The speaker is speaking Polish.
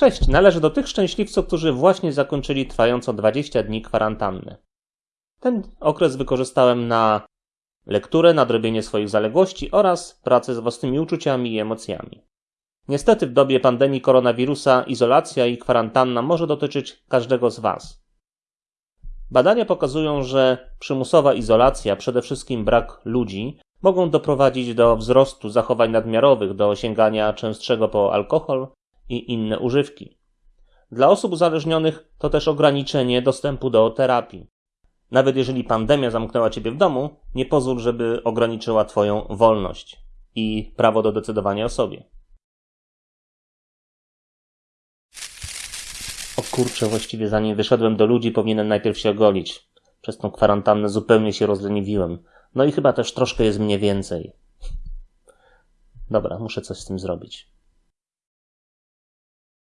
Cześć, należę do tych szczęśliwców, którzy właśnie zakończyli trwającą 20 dni kwarantannę. Ten okres wykorzystałem na lekturę, nadrobienie swoich zaległości oraz pracę z własnymi uczuciami i emocjami. Niestety w dobie pandemii koronawirusa izolacja i kwarantanna może dotyczyć każdego z Was. Badania pokazują, że przymusowa izolacja, przede wszystkim brak ludzi, mogą doprowadzić do wzrostu zachowań nadmiarowych, do sięgania częstszego po alkohol i inne używki. Dla osób uzależnionych to też ograniczenie dostępu do terapii. Nawet jeżeli pandemia zamknęła ciebie w domu, nie pozwól, żeby ograniczyła twoją wolność i prawo do decydowania o sobie. O kurczę, właściwie zanim wyszedłem do ludzi, powinienem najpierw się ogolić. Przez tą kwarantannę zupełnie się rozleniwiłem. No i chyba też troszkę jest mnie więcej. Dobra, muszę coś z tym zrobić.